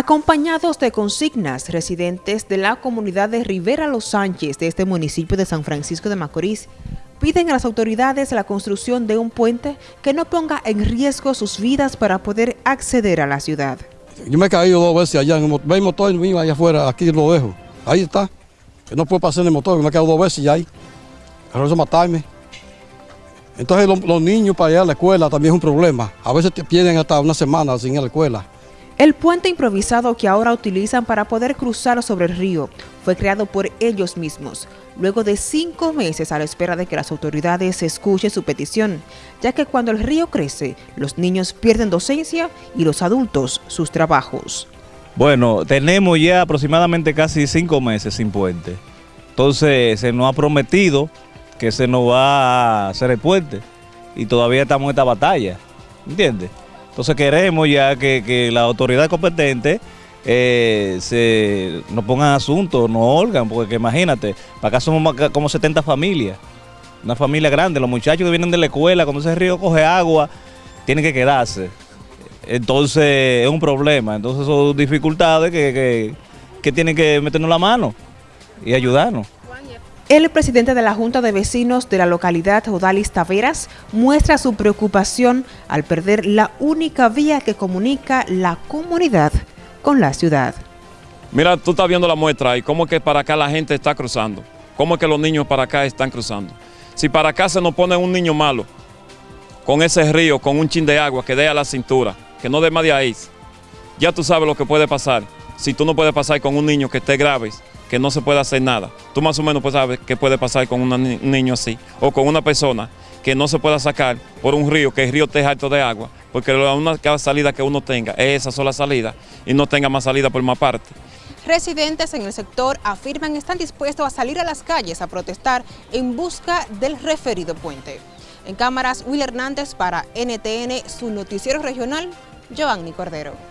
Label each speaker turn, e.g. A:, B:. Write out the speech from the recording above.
A: Acompañados de consignas, residentes de la comunidad de Rivera Los Sánchez de este municipio de San Francisco de Macorís piden a las autoridades la construcción de un puente que no ponga en riesgo sus vidas para poder acceder a la ciudad.
B: Yo me he caído dos veces allá en el motor, mío allá afuera, aquí lo dejo. Ahí está. Que no puedo pasar en el motor, me he caído dos veces ya ahí. Pero eso matarme. Entonces los niños para ir a la escuela también es un problema. A veces te pierden hasta una semana sin ir a la escuela.
A: El puente improvisado que ahora utilizan para poder cruzar sobre el río fue creado por ellos mismos, luego de cinco meses a la espera de que las autoridades escuchen su petición, ya que cuando el río crece, los niños pierden docencia y los adultos sus trabajos.
C: Bueno, tenemos ya aproximadamente casi cinco meses sin puente. Entonces se nos ha prometido que se nos va a hacer el puente y todavía estamos en esta batalla, ¿entiendes? Entonces queremos ya que, que la autoridad competente eh, se nos pongan asuntos, nos olgan, porque imagínate, para acá somos como 70 familias, una familia grande, los muchachos que vienen de la escuela, cuando ese río coge agua, tienen que quedarse. Entonces es un problema, entonces son dificultades que, que, que tienen que meternos la mano y ayudarnos.
A: El presidente de la Junta de Vecinos de la localidad, Odalis Taveras, muestra su preocupación al perder la única vía que comunica la comunidad con la ciudad.
D: Mira, tú estás viendo la muestra y cómo que para acá la gente está cruzando, cómo que los niños para acá están cruzando. Si para acá se nos pone un niño malo, con ese río, con un chin de agua que dé a la cintura, que no dé más de ahí, ya tú sabes lo que puede pasar. Si tú no puedes pasar con un niño que esté grave, que no se puede hacer nada. Tú más o menos pues sabes qué puede pasar con un niño así, o con una persona que no se pueda sacar por un río, que el río esté alto de agua, porque la única salida que uno tenga es esa sola salida y no tenga más salida por más parte.
A: Residentes en el sector afirman están dispuestos a salir a las calles a protestar en busca del referido puente. En cámaras, Will Hernández para NTN, su noticiero regional, Giovanni Cordero.